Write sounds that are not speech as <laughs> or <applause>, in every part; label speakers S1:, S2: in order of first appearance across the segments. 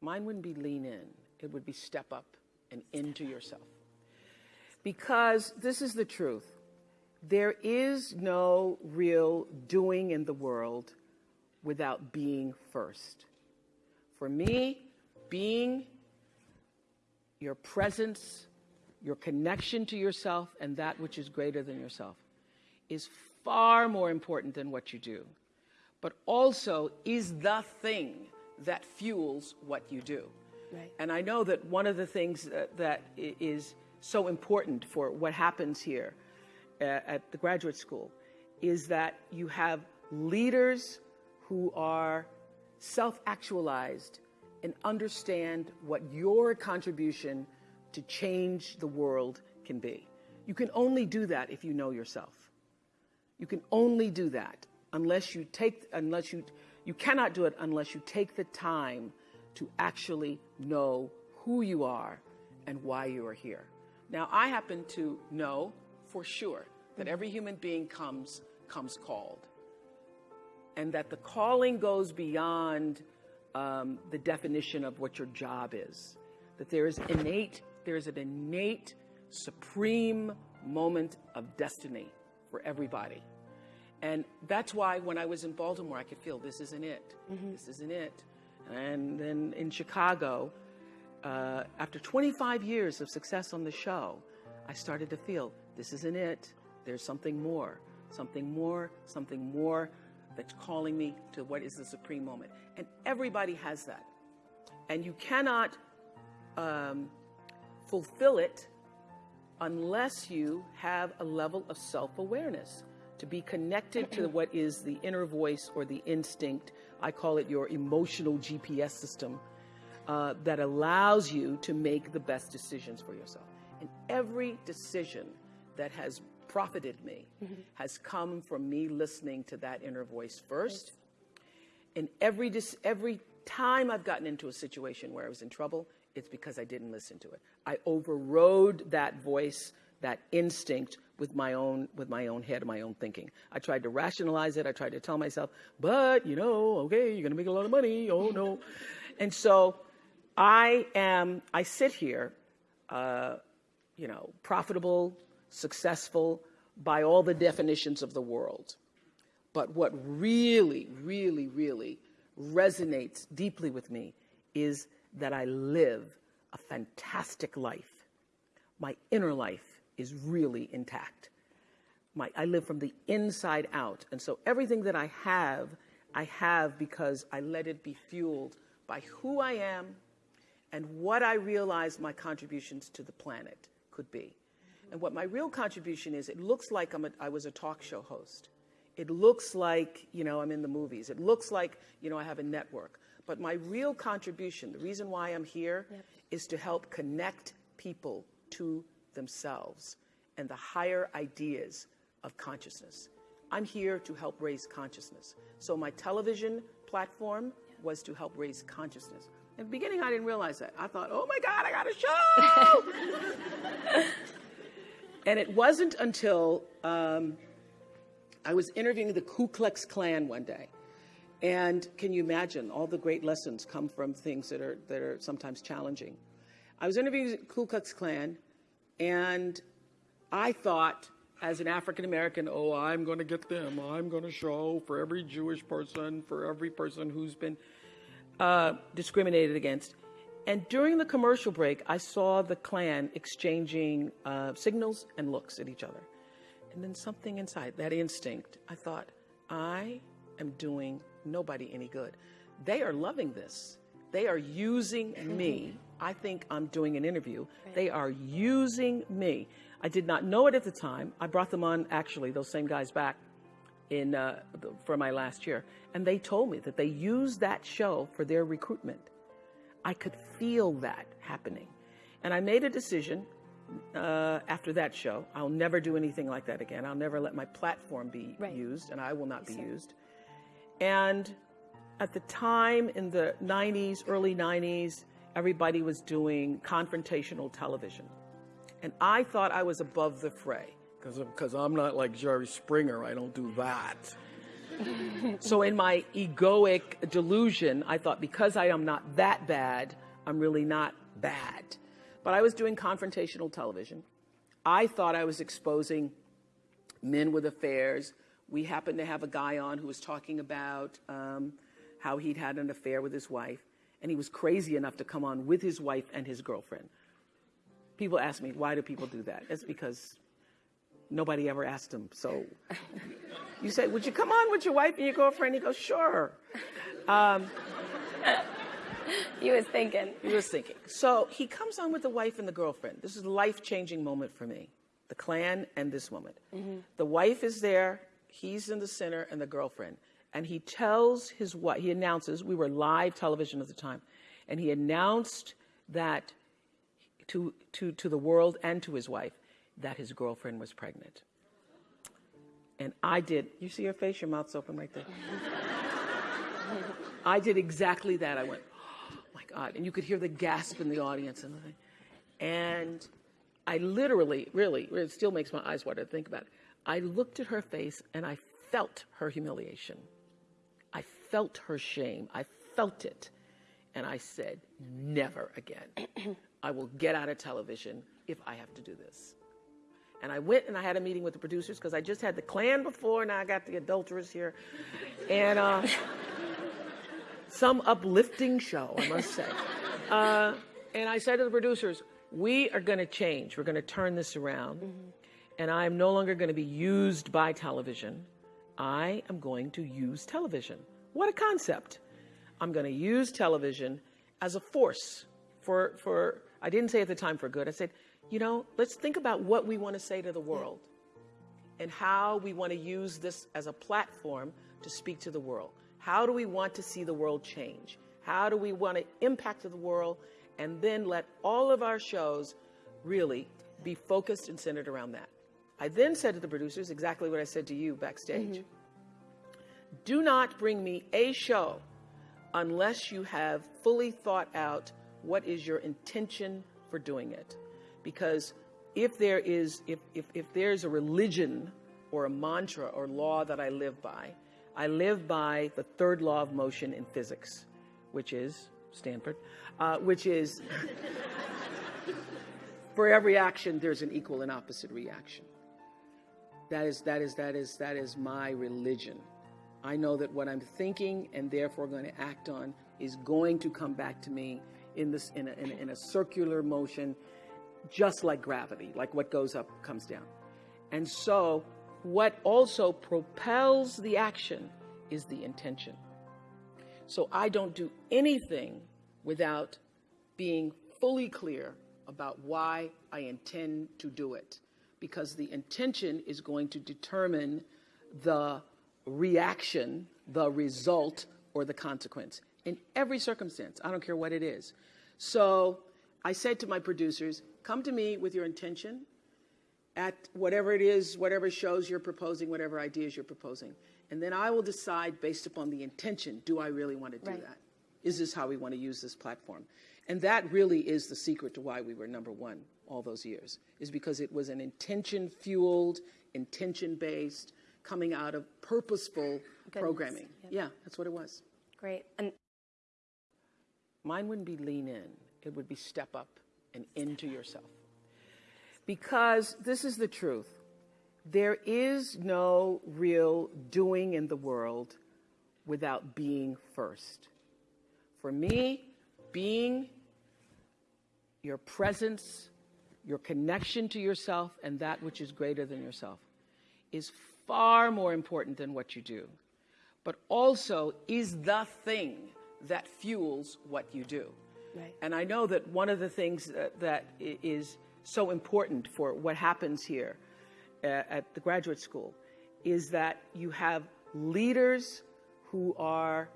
S1: Mine wouldn't be lean in, it would be step up and into yourself. Because this is the truth there is no real doing in the world without being first. For me, being your presence, your connection to yourself, and that which is greater than yourself is far more important than what you do, but also is the thing that fuels what you do. Right. And I know that one of the things that, that is so important for what happens here uh, at the graduate school is that you have leaders who are self actualized and understand what your contribution to change the world can be. You can only do that if you know yourself. You can only do that unless you take, unless you, you cannot do it unless you take the time to actually know who you are and why you are here. Now, I happen to know for sure that every human being comes, comes called. And that the calling goes beyond um, the definition of what your job is. That there is innate, there is an innate, supreme moment of destiny for everybody. And that's why when I was in Baltimore, I could feel this isn't it. Mm-hmm. This isn't it. And then in Chicago, uh, after 25 years of success on the show, I started to feel this isn't it. There's something more, something more, something more that's calling me to what is the supreme moment. And everybody has that. And you cannot um, fulfill it unless you have a level of self awareness to be connected to what is the inner voice or the instinct. I call it your emotional GPS system uh, that allows you to make the best decisions for yourself. And every decision that has profited me mm-hmm. has come from me listening to that inner voice first. And every, every time I've gotten into a situation where I was in trouble, it's because I didn't listen to it. I overrode that voice, that instinct with my own with my own head, my own thinking. I tried to rationalize it. I tried to tell myself, but you know, okay, you're gonna make a lot of money. Oh no, and so I am, I sit here, uh, you know, profitable, successful by all the definitions of the world. But what really, really, really resonates deeply with me is that I live a fantastic life. My inner life is really intact. My, I live from the inside out. And so everything that I have, I have because I let it be fueled by who I am and what I realize my contributions to the planet could be. And what my real contribution is, it looks like I'm a, I was a talk show host. It looks like, you know, I'm in the movies. It looks like, you know, I have a network. But my real contribution, the reason why I'm here, yep. is to help connect people to themselves and the higher ideas of consciousness. I'm here to help raise consciousness. So my television platform was to help raise consciousness. In the beginning, I didn't realize that. I thought, oh my God, I got a show! <laughs> and it wasn't until um, I was interviewing the Ku Klux Klan one day. And can you imagine all the great lessons come from things that are, that are sometimes challenging? I was interviewing the Ku Klux Klan, and I thought, as an African American, oh, I'm going to get them. I'm going to show for every Jewish person, for every person who's been uh, discriminated against. And during the commercial break, I saw the Klan exchanging uh, signals and looks at each other. And then something inside, that instinct, I thought, I am doing nobody any good. They are loving this. They are using me. I think I'm doing an interview. Right. They are using me. I did not know it at the time. I brought them on, actually, those same guys back in uh, for my last year, and they told me that they used that show for their recruitment. I could feel that happening, and I made a decision uh, after that show. I'll never do anything like that again. I'll never let my platform be right. used, and I will not be used. And at the time in the 90s, early 90s, everybody was doing confrontational television. And I thought I was above the fray because I'm not like Jerry Springer. I don't do that. so in my egoic delusion, I thought because I am not that bad, I'm really not bad. But I was doing confrontational television. I thought I was exposing men with affairs. We happened to have a guy on who was talking about um, how he'd had an affair with his wife, and he was crazy enough to come on with his wife and his girlfriend. People ask me, why do people do that? It's because nobody ever asked him. So you say, would you come on with your wife and your girlfriend? He goes, sure. Um,
S2: he was thinking.
S1: He was thinking. So he comes on with the wife and the girlfriend. This is a life changing moment for me the Klan and this woman. Mm-hmm. The wife is there, he's in the center, and the girlfriend. And he tells his wife, he announces, we were live television at the time, and he announced that to, to, to the world and to his wife that his girlfriend was pregnant. And I did, you see her face, your mouth's open right there. <laughs> I did exactly that. I went, oh my God. And you could hear the gasp in the audience. And, and I literally, really, it still makes my eyes water to think about it. I looked at her face and I felt her humiliation. I felt her shame. I felt it. And I said, never again. <clears throat> I will get out of television if I have to do this. And I went and I had a meeting with the producers because I just had the Klan before, now I got the adulteress here. And uh, <laughs> some uplifting show, I must say. Uh, and I said to the producers, we are going to change. We're going to turn this around. Mm-hmm. And I am no longer going to be used by television. I am going to use television. What a concept. I'm going to use television as a force for, for, I didn't say at the time for good. I said, you know, let's think about what we want to say to the world and how we want to use this as a platform to speak to the world. How do we want to see the world change? How do we want to impact the world? And then let all of our shows really be focused and centered around that. I then said to the producers exactly what I said to you backstage. Mm-hmm. Do not bring me a show unless you have fully thought out what is your intention for doing it because if there is if, if, if there's a religion or a mantra or law that I live by, I live by the third law of motion in physics, which is Stanford, uh, which is <laughs> for every action there's an equal and opposite reaction. That is that is that is that is my religion. I know that what I'm thinking and therefore going to act on is going to come back to me in this in a, in a, in a circular motion just like gravity, like what goes up comes down. And so, what also propels the action is the intention. So, I don't do anything without being fully clear about why I intend to do it, because the intention is going to determine the reaction, the result, or the consequence in every circumstance. I don't care what it is. So, I said to my producers, Come to me with your intention at whatever it is, whatever shows you're proposing, whatever ideas you're proposing. And then I will decide based upon the intention do I really want to do right. that? Is this how we want to use this platform? And that really is the secret to why we were number one all those years, is because it was an intention fueled, intention based, coming out of purposeful Goodness. programming. Yep. Yeah, that's what it was.
S2: Great. And
S1: mine wouldn't be lean in, it would be step up and into yourself. Because this is the truth there is no real doing in the world without being first. For me, being your presence, your connection to yourself, and that which is greater than yourself is far more important than what you do, but also is the thing that fuels what you do. Right. And I know that one of the things that, that is so important for what happens here uh, at the graduate school is that you have leaders who are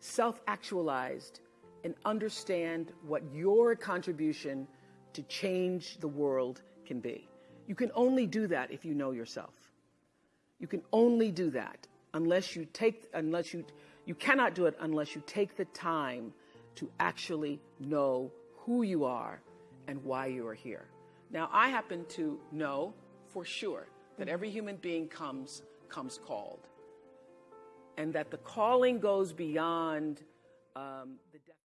S1: self actualized and understand what your contribution to change the world can be. You can only do that if you know yourself. You can only do that unless you take, unless you, you cannot do it unless you take the time to actually know who you are and why you are here. Now, I happen to know for sure that every human being comes comes called. and that the calling goes beyond um, the.